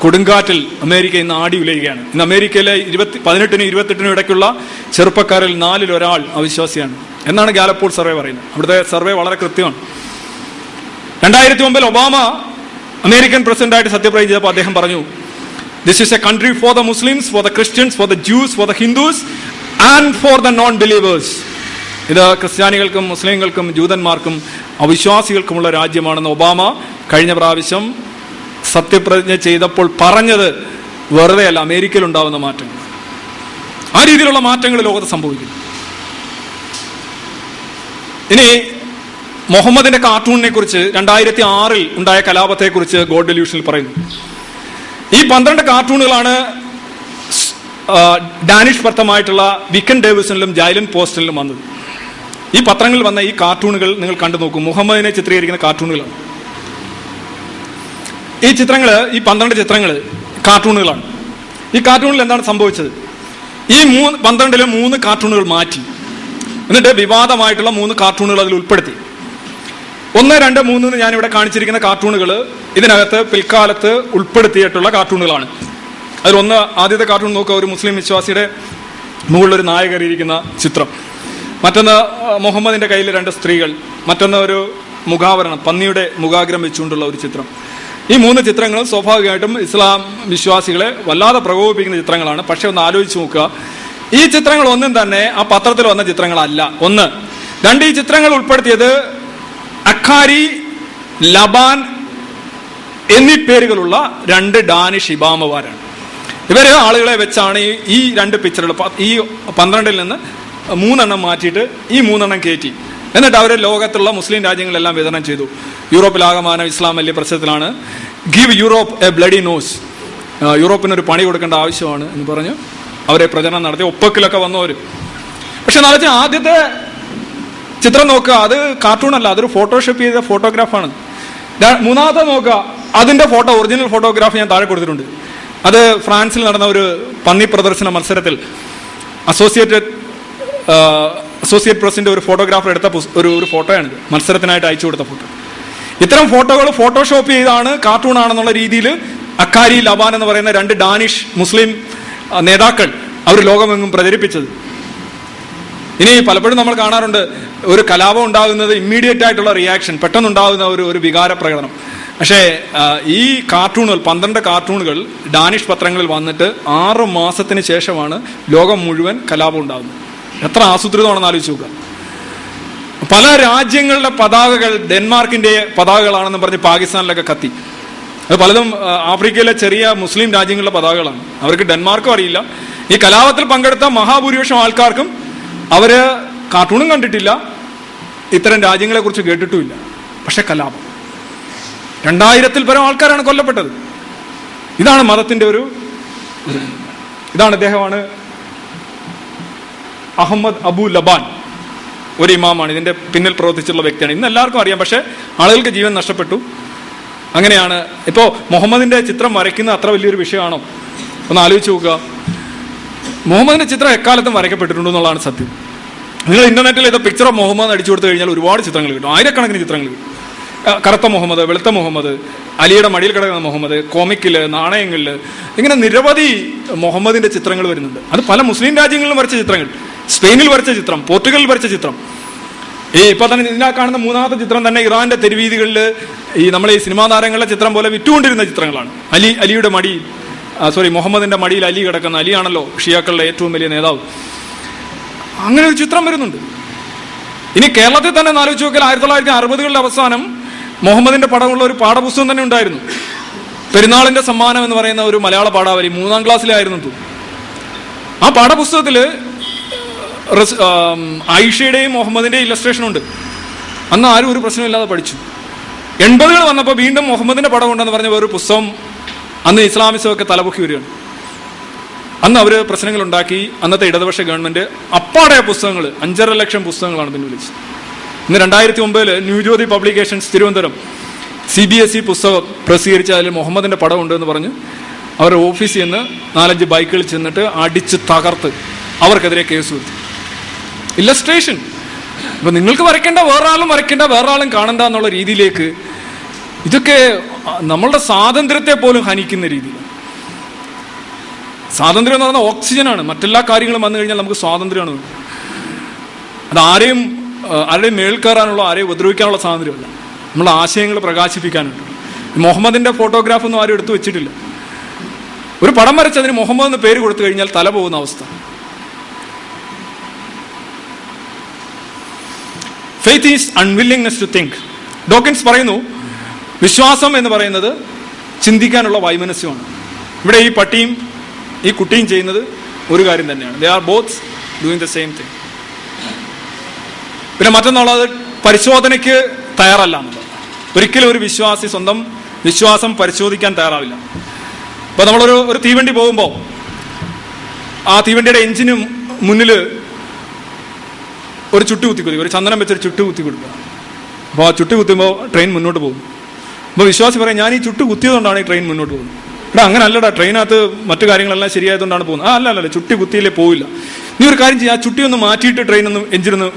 കൊടുങ്കാറ്റിൽ അമേരിക്ക ഇന്ന് ആടി ഉലയുകയാണ്. ഇന്ന് അമേരിക്കയിലെ ഇരുപത്തി പതിനെട്ടിനും ഇരുപത്തെട്ടിനും ഇടയ്ക്കുള്ള ചെറുപ്പക്കാരിൽ നാലിൽ ഒരാൾ അവിശ്വാസിയാണ്. എന്നാണ് ഗാലപ്പോൾ സർവേ പറയുന്നത്. അവിടുത്തെ സർവേ വളരെ കൃത്യമാണ്. രണ്ടായിരത്തി ഒമ്പതിൽ ഒബാമ അമേരിക്കൻ പ്രസിഡന്റായിട്ട് സത്യപ്രതിജ്ഞ ചെയ്തപ്പോൾ അദ്ദേഹം പറഞ്ഞു this is a country for the Muslims for the Christians for the Jews for the Hindus and for the non believers ഇത് ക്രിസ്ത്യാനികൾക്കും മുസ്ലിങ്ങൾക്കും ജൂതന്മാർക്കും അവിശ്വാസികൾക്കുമുള്ള രാജ്യമാണെന്ന് ഒബാമ കഴിഞ്ഞ പ്രാവശ്യം സത്യപ്രതിജ്ഞ ചെയ്തപ്പോൾ പറഞ്ഞത് വെറുതെ അല്ല അമേരിക്കയിൽ ഉണ്ടാവുന്ന മാറ്റങ്ങൾ. ആ രീതിയിലുള്ള മാറ്റങ്ങൾ ലോകത്ത് സംഭവിക്കുന്നു. ഇനി മുഹമ്മദിന്റെ കാർട്ടൂണിനെ കുറിച്ച് രണ്ടായിരത്തി ആറിൽ ഉണ്ടായ കലാപത്തെ കുറിച്ച് ഗോഡ് ഡെല്യൂഷനിൽ പറയുന്നു. ഈ പന്ത്രണ്ട് കാർട്ടൂണുകളാണ് ഡാനിഷ് ഭർത്തമായിട്ടുള്ള വിക്കൻ ഡേവിസണിലും ജൈലൻ പോസ്റ്റലിലും വന്നത്. ഈ പത്രങ്ങളിൽ വന്ന ഈ കാർട്ടൂണുകൾ നിങ്ങൾ കണ്ടു നോക്കും. മുഹമ്മദിനെ ചിത്രീകരിക്കുന്ന കാർട്ടൂണുകളാണ്. ഈ ചിത്രങ്ങൾ ഈ പന്ത്രണ്ട് ചിത്രങ്ങൾ കാർട്ടൂണുകളാണ്. ഈ കാർട്ടൂണിൽ എന്താണ് സംഭവിച്ചത്? ഈ മൂന്ന് പന്ത്രണ്ടിലെ മൂന്ന് കാർട്ടൂണുകൾ മാറ്റി. എന്നിട്ട് വിവാദമായിട്ടുള്ള മൂന്ന് കാർട്ടൂണുകൾ അതിൽ ഉൾപ്പെടുത്തി. ഒന്ന് രണ്ട് മൂന്ന് എന്ന് ഇവിടെ കാണിച്ചിരിക്കുന്ന കാർട്ടൂണുകൾ ഇതിനകത്ത് പിൽക്കാലത്ത് ഉൾപ്പെടുത്തിയിട്ടുള്ള കാർട്ടൂണുകളാണ്. അതിൽ ഒന്ന് ആദ്യത്തെ കാർട്ടൂൺ നോക്കുക ഒരു മുസ്ലിം വിശ്വാസിയുടെ മുകളിലൊരു നായകരിയിരിക്കുന്ന ചിത്രം. മറ്റൊന്ന് മുഹമ്മദിന്റെ കയ്യിൽ രണ്ട് സ്ത്രീകൾ മറ്റൊന്ന് ഒരു മുഖാവരണം പന്നിയുടെ മുഖാഗ്രം വെച്ചുകൊണ്ടുള്ള ഒരു ചിത്രം. ഈ മൂന്ന് ചിത്രങ്ങളും സ്വാഭാവികമായിട്ടും ഇസ്ലാം വിശ്വാസികളെ വല്ലാതെ പ്രകോപിപ്പിക്കുന്ന ചിത്രങ്ങളാണ്. പക്ഷെ ഒന്ന് ആലോചിച്ച് നോക്കുക. ഈ ചിത്രങ്ങൾ ഒന്നും തന്നെ ആ പത്രത്തിൽ വന്ന ചിത്രങ്ങളല്ല. ഒന്ന് രണ്ട് ഈ ചിത്രങ്ങൾ ഉൾപ്പെടുത്തിയത് അഖാരി ലബാൻ എന്നീ പേരുകളുള്ള രണ്ട് ഡാനിഷ് ഇബാമമാരാണ് ഇവർ ആളുകളെ വെച്ചാണ് ഈ രണ്ട് പിക്ചറുകൾ ഈ പന്ത്രണ്ടിൽ നിന്ന് മൂന്നെണ്ണം മാറ്റിയിട്ട് ഈ മൂന്നെണ്ണം കയറ്റി എന്നിട്ട് അവരെ ലോകത്തുള്ള മുസ്ലിം രാജ്യങ്ങളെല്ലാം വിതരണം ചെയ്തു. യൂറോപ്പിലാകമാനം ഇസ്ലാം വലിയ പ്രശ്നത്തിലാണ്. Give Europe a bloody nose യൂറോപ്പിന് ഒരു പണി കൊടുക്കേണ്ട ആവശ്യമാണ് എന്ന് പറഞ്ഞ്. അവരെ പ്രചരണം നടത്തി. ഒപ്പക്കിലൊക്കെ വന്നവർ പക്ഷെ നാളെ ആദ്യത്തെ ചിത്രം നോക്കുക. അത് കാർട്ടൂൺ അല്ല. അതൊരു ഫോട്ടോഷോപ്പ് ചെയ്ത ഫോട്ടോഗ്രാഫാണ് മൂന്നാമത്തെ നോക്കുക. അതിന്റെ ഫോട്ടോ ഒറിജിനൽ ഫോട്ടോഗ്രാഫ് ഞാൻ താഴെ കൊടുത്തിട്ടുണ്ട്. അത് ഫ്രാൻസിൽ നടന്ന ഒരു പന്നി പ്രദർശന മത്സരത്തിൽ. അസോസിയേറ്റഡ് അസോസിയേറ്റ് പ്രസിന്റെ ഒരു ഫോട്ടോഗ്രാഫർ എടുത്ത ഒരു ഒരു ഫോട്ടോയാണിത് മത്സരത്തിനായിട്ട് അയച്ചു കൊടുത്ത ഫോട്ടോ ഇത്തരം ഫോട്ടോകൾ ഫോട്ടോഷോപ്പ് ചെയ്താണ് കാർട്ടൂൺ ആണെന്നുള്ള രീതിയിൽ അക്കാരി ലബാൻ എന്ന് പറയുന്ന രണ്ട് ഡാനിഷ് മുസ്ലിം നേതാക്കൾ അവർ ലോകമെങ്ങും പ്രചരിപ്പിച്ചത്. ഇനി പലപ്പോഴും നമ്മൾ കാണാറുണ്ട് ഒരു കലാപം ഉണ്ടാകുന്നത് ഇമ്മീഡിയറ്റ് ആയിട്ടുള്ള റിയാക്ഷൻ പെട്ടെന്നുണ്ടാകുന്ന ഒരു ഒരു വികാര പ്രകടനം. പക്ഷേ ഈ കാർട്ടൂണുകൾ പന്ത്രണ്ട് കാർട്ടൂണുകൾ ഡാനിഷ് പത്രങ്ങളിൽ വന്നിട്ട് ആറ് മാസത്തിന് ശേഷമാണ് ലോകം മുഴുവൻ കലാപം ഉണ്ടാകുന്നത്. എത്ര ആസൂത്രിതമാണെന്ന് ആലോചിച്ച് നോക്കുക. പല രാജ്യങ്ങളുടെ പതാകകൾ ഡെൻമാർക്കിന്റെ പതാകകളാണെന്ന് പറഞ്ഞ് പാകിസ്ഥാനിലൊക്കെ കത്തി. അത് പലതും ആഫ്രിക്കയിലെ ചെറിയ മുസ്ലിം രാജ്യങ്ങളുടെ പതാകകളാണ്. അവർക്ക് ഡെൻമാർക്കും അറിയില്ല. ഈ കലാപത്തിൽ പങ്കെടുത്ത മഹാഭൂരിപക്ഷം ആൾക്കാർക്കും അവർ കാർട്ടൂണും കണ്ടിട്ടില്ല. ഇത്തരം രാജ്യങ്ങളെ കുറിച്ച് കേട്ടിട്ടുമില്ല. പക്ഷെ കലാപം. രണ്ടായിരത്തിൽ പരം ആൾക്കാരാണ് കൊല്ലപ്പെട്ടത്. ഇതാണ് മതത്തിന്റെ ഒരു ഇതാണ് ഇദ്ദേഹമാണ് അഹമ്മദ് അബു ലബാൻ ഒരു ഇമാമാണ്. ഇതിന്റെ പിന്നിൽ പ്രവർത്തിച്ചുള്ള വ്യക്തിയാണ്. ഇന്ന് എല്ലാവർക്കും അറിയാം. പക്ഷെ ആളുകൾക്ക് ജീവൻ നഷ്ടപ്പെട്ടു. അങ്ങനെയാണ്. ഇപ്പോ മുഹമ്മദിന്റെ ചിത്രം വരയ്ക്കുന്ന അത്ര വലിയൊരു വിഷയമാണോ? ഒന്ന് ആലോചിച്ച് നോക്കുക. മുഹമ്മദിന്റെ ചിത്രം എക്കാലത്തും വരയ്ക്കപ്പെട്ടിട്ടുണ്ട് എന്നുള്ളതാണ് സത്യം. നിങ്ങൾ ഇന്റർനെറ്റിൽ ഇത് പിക്ചർ ഓഫ് മുഹമ്മദ് അടിച്ചു കൊടുത്തു കഴിഞ്ഞാൽ ഒരുപാട് ചിത്രങ്ങൾ കിട്ടും. ആയിരക്കണക്കിന് ചിത്രങ്ങൾ കിട്ടും. കറുത്ത മുഹമ്മദ് വെളുത്ത മുഹമ്മദ് അലിയുടെ മടിയിൽ കിടക്കുന്ന മുഹമ്മദ് കോമിക്കിൽ നാണയങ്ങളിൽ ഇങ്ങനെ നിരവധി മുഹമ്മദിന്റെ ചിത്രങ്ങൾ വരുന്നുണ്ട്. അത് പല മുസ്ലിം രാജ്യങ്ങളിലും വരച്ച ചിത്രങ്ങൾ. സ്പെയിനിൽ വരച്ച ചിത്രം പോർച്ചുഗലിൽ വരച്ച ചിത്രം. ഈ ഇപ്പൊ തന്നെ ഇതിനാ കാണുന്ന മൂന്നാമത്തെ ചിത്രം തന്നെ ഇറാന്റെ തെരുവീതികളിൽ ഈ നമ്മളെ ഈ സിനിമാ താരങ്ങളുടെ ചിത്രം പോലെ വിറ്റുകൊണ്ടിരുന്ന ചിത്രങ്ങളാണ്. അലി അലിയുടെ മടി സോറി മുഹമ്മദിന്റെ മടിയിൽ അലി കിടക്കുന്ന അലിയാണല്ലോ ഷിയാക്കളുടെ ഏറ്റവും വലിയ നേതാവ്. അങ്ങനെ ഒരു ചിത്രം വരുന്നുണ്ട്. ഇനി കേരളത്തിൽ തന്നെ ആലോചിച്ച് നോക്കിയാൽ ആയിരത്തി തൊള്ളായിരത്തി അറുപതുകളുടെ അവസാനം മുഹമ്മദിന്റെ പടമുള്ള ഒരു പാഠപുസ്തകം തന്നെ ഉണ്ടായിരുന്നു. പെരുന്നാളിന്റെ സമ്മാനം എന്ന് പറയുന്ന ഒരു മലയാള പാഠാവലി മൂന്നാം ക്ലാസ്സിലായിരുന്നു. ആ ആം, ആയിഷയുടെയും മുഹമ്മദിന്റെയും ഇല്ലസ്ട്രേഷൻ ഉണ്ട്. അന്ന് ആരും ഒരു പ്രശ്നമില്ലാതെ പഠിച്ചു. എൺപതുകൾ വന്നപ്പോൾ വീണ്ടും മുഹമ്മദിന്റെ പടം ഉണ്ടെന്ന് പറഞ്ഞ ഒരു പുസ്തകം അന്ന് ഇസ്ലാമിസമൊക്കെ തലപൊക്കി വരികയാണ്. അന്ന് അവർ പ്രശ്നങ്ങൾ ഉണ്ടാക്കി. അന്നത്തെ ഇടതുപക്ഷ ഗവൺമെന്റ് അപ്പാടെ പുസ്തകങ്ങൾ അഞ്ചര ലക്ഷം പുസ്തകങ്ങളാണ് പിന്നെ വിളിച്ചത് ഇന്ന് രണ്ടായിരത്തി ഒമ്പതിൽ New Jyothi publications Thiruvananthapuram C B S E പുസ്തകം പ്രസിദ്ധീകരിച്ച അതിൽ മുഹമ്മദിന്റെ പടം ഉണ്ടെന്ന് പറഞ്ഞ് അവരുടെ ഓഫീസിൽ നിന്ന് നാലഞ്ച് ബൈക്കുകളിൽ ചെന്നിട്ട് അടിച്ച് തകർത്ത് അവർക്കെതിരെ കേസ് കൊടുത്തു ഇല്ലസ്ട്രേഷൻ ഇപ്പൊ നിങ്ങൾക്ക് വരയ്ക്കേണ്ട വേറൊരാളും വരയ്ക്കേണ്ട വേറൊരാളും കാണണ്ട എന്നുള്ള രീതിയിലേക്ക് ഇതൊക്കെ നമ്മളുടെ സ്വാതന്ത്ര്യത്തെ പോലും ഹനിക്കുന്ന രീതി സ്വാതന്ത്ര്യം എന്ന് പറഞ്ഞാൽ ഓക്സിജനാണ്. മറ്റെല്ലാ കാര്യങ്ങളും വന്നു കഴിഞ്ഞാൽ നമുക്ക് സ്വാതന്ത്ര്യമാണ്. അത് ആരെയും ആരുടെയും മേൽ ആരെയും ഉപദ്രവിക്കാനുള്ള സ്വാതന്ത്ര്യമല്ല. നമ്മളെ ആശയങ്ങൾ പ്രകാശിപ്പിക്കാനുണ്ട്. മുഹമ്മദിന്റെ ഫോട്ടോഗ്രാഫൊന്നും ആരും എടുത്തു വെച്ചിട്ടില്ല. ഒരു പടം വരച്ചതിന് മുഹമ്മദ് എന്ന് പേര് കൊടുത്തു കഴിഞ്ഞാൽ തല പോകുന്ന അവസ്ഥ. Faith is unwillingness to think Dawkins പറയുന്നു വിശ്വാസം എന്ന് പറയുന്നത് ചിന്തിക്കാനുള്ള വൈമനസ്യമാണ്. ഇവിടെ ഈ പട്ടിയും ഈ കുട്ടിയും ചെയ്യുന്നത് ഒരു കാര്യം തന്നെയാണ്. They are both doing the same thing പിന്നെ മറ്റൊന്നുള്ളത് പരിശോധനയ്ക്ക് തയ്യാറല്ല എന്നുള്ളത്. ഒരിക്കലും ഒരു വിശ്വാസി സ്വന്തം വിശ്വാസം പരിശോധിക്കാൻ തയ്യാറാവില്ല. ഇപ്പൊ നമ്മളൊരു ഒരു തീവണ്ടി പോകുമ്പോൾ ആ തീവണ്ടിയുടെ എഞ്ചിന് മുന്നിൽ ഒരു ചുട്ടി കുത്തി കൊടുക്കുക. ഒരു ചന്ദനം വെച്ചൊരു ചുട്ടി കുത്തി കൊടുക്കുക. അപ്പോൾ ആ ചുട്ടി കുത്തുമ്പോൾ ട്രെയിൻ മുന്നോട്ട് പോകും. അപ്പോൾ വിശ്വാസി പറയും ഞാൻ ഈ ചുട്ട് കുത്തിയതുകൊണ്ടാണ് ഈ ട്രെയിൻ മുന്നോട്ട് പോകുന്നത്. എടാ അങ്ങനെ അല്ലടാ ട്രെയിനകത്ത് മറ്റു കാര്യങ്ങളെല്ലാം ശരിയായതുകൊണ്ടാണ് പോകുന്നത്. ആ അല്ല അല്ല ചുട്ടി കുത്തിയില്ലേ പോവില്ല. നീ ഒരു കാര്യം ചെയ്യുക ആ ചുട്ടി ഒന്ന് മാറ്റിയിട്ട് ട്രെയിൻ ഒന്ന് എഞ്ചിനൊന്ന്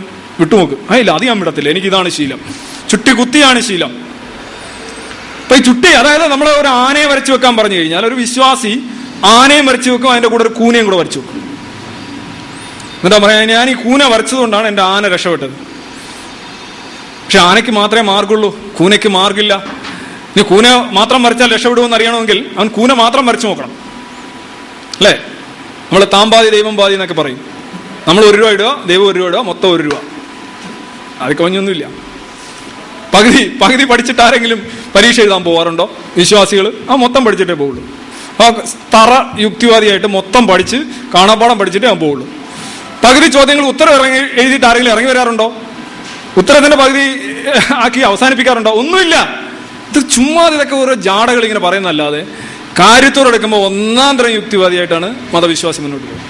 വിട്ടുനോക്ക്. ആ ഇല്ല അത് ഞാൻ വിടത്തില്ല. എനിക്ക് ഇതാണ് ശീലം. ചുട്ടി കുത്തിയാണ് ശീലം. അപ്പൊ ഈ ചുട്ടി അതായത് നമ്മൾ ഒരു ആനയെ വരച്ചു വെക്കാൻ പറഞ്ഞു കഴിഞ്ഞാൽ ഒരു വിശ്വാസി ആനയും വരച്ചു വെക്കും അതിന്റെ കൂടെ ഒരു കൂനയും കൂടെ വരച്ചു വെക്കും. എന്നിട്ടാ പറയാ ഞാൻ ഈ കൂന വരച്ചതുകൊണ്ടാണ് എന്റെ ആന രക്ഷപ്പെട്ടത്. പക്ഷെ ആനയ്ക്ക് മാത്രമേ മാർഗുള്ളൂ കൂനയ്ക്ക് മാർഗില്ല ഇനി കൂന മാത്രം വരച്ചാൽ രക്ഷപ്പെടുമെന്ന് അറിയണമെങ്കിൽ അവൻ കൂന മാത്രം വരച്ചു നോക്കണം. അല്ലേ? നമ്മൾ താമ്പാതി ദൈവം പാതി എന്നൊക്കെ പറയും. നമ്മൾ ഒരു രൂപ ഇടുക ദൈവം ഒരു രൂപ ഇടുക മൊത്തം ഒരു രൂപ. അത് കവിഞ്ഞൊന്നുമില്ല പകുതി പകുതി പഠിച്ചിട്ട് ആരെങ്കിലും പരീക്ഷ എഴുതാൻ പോകാറുണ്ടോ വിശ്വാസികൾ ആ മൊത്തം പഠിച്ചിട്ടേ പോവുള്ളൂ. ആ തറ യുക്തിവാദിയായിട്ട് മൊത്തം പഠിച്ച് കാണാപ്പാടം പഠിച്ചിട്ടേ ഞാൻ പോവുള്ളൂ. പകുതി ചോദ്യങ്ങൾ ഉത്തരം ഇറങ്ങി എഴുതിയിട്ട് ആരെങ്കിലും ഇറങ്ങി വരാറുണ്ടോ? ഉത്തരത്തിന്റെ പകുതി ആക്കി അവസാനിപ്പിക്കാറുണ്ടോ? ഒന്നുമില്ല. ഇത് ചുമ്മാ ഇതൊക്കെ ഓരോ ജാടകൾ ഇങ്ങനെ പറയുന്നതല്ലാതെ കാര്യത്തോടെടുക്കുമ്പോൾ ഒന്നാം തരം യുക്തിവാദിയായിട്ടാണ് മതവിശ്വാസി മുന്നോട്ട് പോകുന്നത്.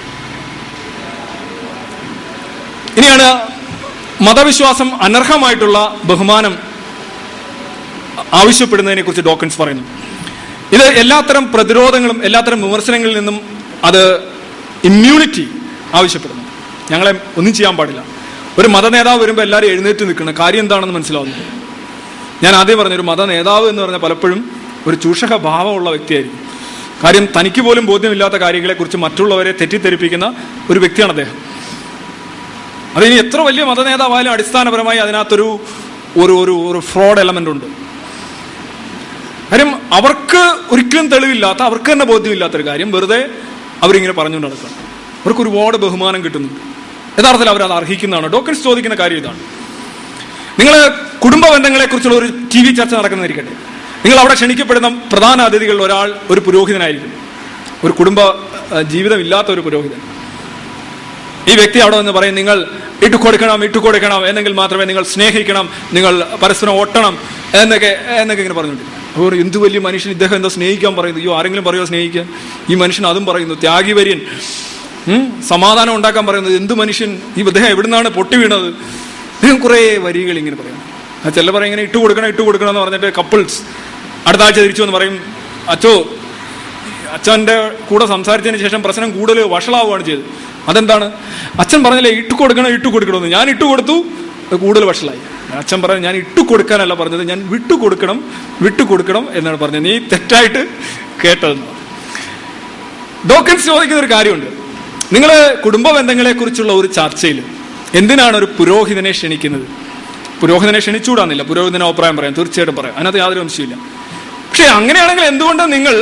ഇനിയാണ് മതവിശ്വാസം അനർഹമായിട്ടുള്ള ബഹുമാനം ആവശ്യപ്പെടുന്നതിനെ കുറിച്ച് ഡോക്കൻസ് പറയുന്നു. ഇത് എല്ലാത്തരം പ്രതിരോധങ്ങളും എല്ലാത്തരം വിമർശനങ്ങളിൽ നിന്നും അത് ഇമ്മ്യൂണിറ്റി ആവശ്യപ്പെടുന്നു. ഞങ്ങളെ ഒന്നും ചെയ്യാൻ പാടില്ല. ഒരു മത നേതാവ് വരുമ്പോൾ എല്ലാവരും എഴുന്നേറ്റ് നിൽക്കണം കാര്യം എന്താണെന്ന് മനസ്സിലാവുന്നു. ഞാൻ ആദ്യം പറഞ്ഞ ഒരു മത നേതാവ് എന്ന് പറഞ്ഞാൽ പലപ്പോഴും ഒരു ചൂഷക ഭാവമുള്ള വ്യക്തിയായിരിക്കും. കാര്യം തനിക്ക് പോലും ബോധ്യമില്ലാത്ത കാര്യങ്ങളെക്കുറിച്ച് മറ്റുള്ളവരെ തെറ്റിദ്ധരിപ്പിക്കുന്ന ഒരു വ്യക്തിയാണ് അദ്ദേഹം. അതിനി എത്ര വലിയ മത നേതാവായാലും അടിസ്ഥാനപരമായി അതിനകത്തൊരു ഒരു ഒരു ഒരു ഫ്രോഡ് എലമെന്റ് ഉണ്ട്. കാര്യം അവർക്ക് ഒരിക്കലും തെളിവില്ലാത്ത അവർക്ക് തന്നെ ബോധ്യമില്ലാത്തൊരു കാര്യം വെറുതെ അവരിങ്ങനെ പറഞ്ഞുകൊണ്ട് നടക്കുക. അവർക്ക് ഒരുപാട് ബഹുമാനം കിട്ടുന്നുണ്ട്. യഥാർത്ഥത്തിൽ അവരത് അർഹിക്കുന്നതാണ്. ഡോക്ടർസ് ചോദിക്കുന്ന കാര്യം ഇതാണ്. നിങ്ങൾ കുടുംബ ബന്ധങ്ങളെ കുറിച്ചുള്ള ഒരു ടി വി ചർച്ച നടക്കുന്നതായിരിക്കട്ടെ. നിങ്ങൾ അവിടെ ക്ഷണിക്കപ്പെടുന്ന പ്രധാന അതിഥികളിൽ ഒരാൾ ഒരു പുരോഹിതനായിരിക്കും. ഒരു കുടുംബ ജീവിതമില്ലാത്ത ഒരു പുരോഹിതൻ. ഈ വ്യക്തി അവിടെ വന്ന് പറയും നിങ്ങൾ ഇട്ടുകൊടുക്കണം ഇട്ടുകൊടുക്കണം എന്നെങ്കിൽ മാത്രമേ നിങ്ങൾ സ്നേഹിക്കണം നിങ്ങൾ പരസ്പരം ഒട്ടണം എന്നൊക്കെ എന്നൊക്കെ ഇങ്ങനെ പറഞ്ഞിട്ടുണ്ട് അപ്പോൾ എന്ത് വലിയ മനുഷ്യൻ ഇദ്ദേഹം എന്താ സ്നേഹിക്കാൻ പറയുന്നു അയ്യോ ആരെങ്കിലും പറയുമോ സ്നേഹിക്കാൻ? ഈ മനുഷ്യൻ അതും പറയുന്നു ത്യാഗി വര്യൻ ഉം, സമാധാനം ഉണ്ടാക്കാൻ പറയുന്നത് എന്ത് മനുഷ്യൻ? ഈ ഇദ്ദേഹം എവിടുന്നാണ് പൊട്ടി വീണത്? ഇദ്ദേഹം കുറേ വരികൾ ഇങ്ങനെ പറയും. ആ ചില പറയും ഇങ്ങനെ ഇട്ട് കൊടുക്കണം ഇട്ട് കൊടുക്കണം എന്ന് പറഞ്ഞിട്ട് കപ്പിൾസ് അടുത്ത ആഴ്ച തിരിച്ചു എന്ന് പറയും അച്ചോ അച്ഛന്റെ കൂടെ സംസാരിച്ചതിന് ശേഷം പ്രശ്നം കൂടുതൽ വഷളാവുകയാണ് ചെയ്തത്. അതെന്താണ്? അച്ഛൻ പറഞ്ഞില്ലേ ഇട്ട് കൊടുക്കണം ഇട്ട് കൊടുക്കണമെന്ന്. ഞാൻ ഇട്ട് കൊടുത്തു കൂടുതൽ വഷളായി. അച്ഛൻ പറഞ്ഞു ഞാൻ ഇട്ട് കൊടുക്കാനല്ല പറഞ്ഞത് ഞാൻ വിട്ടു കൊടുക്കണം വിട്ടു കൊടുക്കണം എന്നാണ് പറഞ്ഞത്. നീ തെറ്റായിട്ട് കേട്ടതെന്ന് ഡോക്കൻസ് ചോദിക്കുന്ന ഒരു കാര്യമുണ്ട്. നിങ്ങൾ കുടുംബ ബന്ധങ്ങളെ കുറിച്ചുള്ള ഒരു ചർച്ചയിൽ എന്തിനാണ് ഒരു പുരോഹിതനെ ക്ഷണിക്കുന്നത്? പുരോഹിതനെ ക്ഷണിച്ചുകൂടാന്നില്ല. പുരോഹിതനെ അഭിപ്രായം പറയാം. തീർച്ചയായിട്ടും പറയാം. അതിനകത്ത് യാതൊരു വംശമില്ല പക്ഷെ അങ്ങനെയാണെങ്കിൽ എന്തുകൊണ്ട് നിങ്ങൾ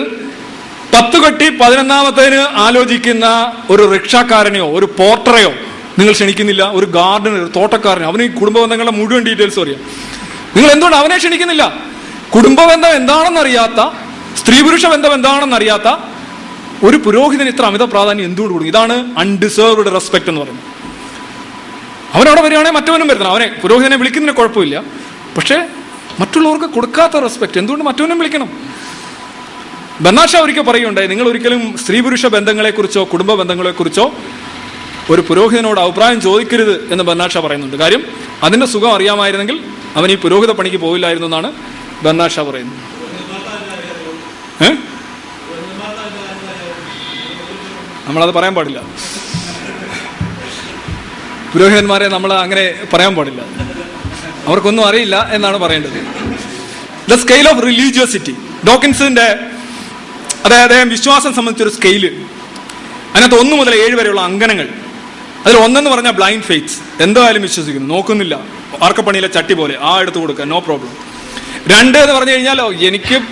പത്ത് കെട്ടി പതിനൊന്നാമത്തേന് ആലോചിക്കുന്ന ഒരു റിക്ഷാക്കാരനെയോ ഒരു പോർട്ടറെയോ നിങ്ങൾ ക്ഷണിക്കുന്നില്ല? ഒരു ഗാർഡനർ ഒരു തോട്ടക്കാരനെ അവന് ഈ കുടുംബ ബന്ധങ്ങളുടെ മുഴുവൻ ഡീറ്റെയിൽസ് അറിയാം. നിങ്ങൾ എന്തുകൊണ്ട് അവനെ ക്ഷണിക്കുന്നില്ല? കുടുംബ ബന്ധം എന്താണെന്നറിയാത്ത സ്ത്രീ പുരുഷ ബന്ധം എന്താണെന്നറിയാത്ത ഒരു പുരോഹിതന് ഇത്ര അമിത പ്രാധാന്യം എന്തുകൊണ്ട് കൊടുക്കും? ഇതാണ് അൺഡിസേർവ്ഡ് റെസ്പെക്ട് എന്ന് പറയുന്നത്. അവനവിടെ വരികയാണെങ്കിൽ മറ്റവനും വരുന്നത് അവനെ പുരോഹിതനെ വിളിക്കുന്നതിന് കുഴപ്പമില്ല. പക്ഷേ മറ്റുള്ളവർക്ക് കൊടുക്കാത്ത റെസ്പെക്ട് എന്തുകൊണ്ട് മറ്റവനും വിളിക്കണം? ബന്നാഷ ഒരിക്കൽ പറയുകയുണ്ടായി നിങ്ങൾ ഒരിക്കലും സ്ത്രീ പുരുഷ ബന്ധങ്ങളെക്കുറിച്ചോ കുടുംബ ബന്ധങ്ങളെക്കുറിച്ചോ ഒരു പുരോഹിതനോട് അഭിപ്രായം ചോദിക്കരുത് എന്ന് ബന്നാഷ പറയുന്നുണ്ട്. കാര്യം അതിന്റെ സുഖം അറിയാമായിരുന്നെങ്കിൽ അവൻ ഈ പുരോഹിത പണിക്ക് പോവില്ലായിരുന്നു എന്നാണ് ബന്നാഷ പറയുന്നത്. ഏ? നമ്മളത് പറയാൻ പാടില്ല. പുരോഹിതന്മാരെ നമ്മൾ അങ്ങനെ പറയാൻ പാടില്ല. അവർക്കൊന്നും അറിയില്ല എന്നാണ് പറയേണ്ടത്. ദ സ്കെയിൽ ഓഫ് റിലീജിയോസിറ്റി ഡോക്കിൻസിന്റെ അതായത് അദ്ദേഹം വിശ്വാസം സംബന്ധിച്ചൊരു സ്കെയിൽ അതിനകത്ത് ഒന്ന് മുതൽ ഏഴ് വരെയുള്ള അങ്കനങ്ങൾ അതിൽ ഒന്നെന്ന് പറഞ്ഞാൽ ബ്ലൈൻഡ് ഫെയ്റ്റ്സ് എന്തായാലും വിശ്വസിക്കുന്നു. നോക്കുന്നില്ല. ആർക്കപ്പണിയിലെ ചട്ടി പോലെ. ആ എടുത്ത് കൊടുക്കുക. നോ പ്രോബ്ലം രണ്ട് എന്ന് പറഞ്ഞു കഴിഞ്ഞാലോ എനിക്ക്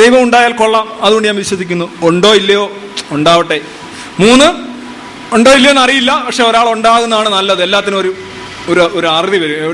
ദൈവം ഉണ്ടായാൽ കൊള്ളാം. അതുകൊണ്ട് ഞാൻ വിശ്വസിക്കുന്നു. ഉണ്ടോ ഇല്ലയോ? ഉണ്ടാവട്ടെ. മൂന്ന് ഉണ്ടോ ഇല്ലയോ എന്ന് അറിയില്ല പക്ഷെ ഒരാൾ ഉണ്ടാകുന്നതാണ് നല്ലത്. എല്ലാത്തിനും ഒരു ഒരു ഒരു അറിവ് വരും.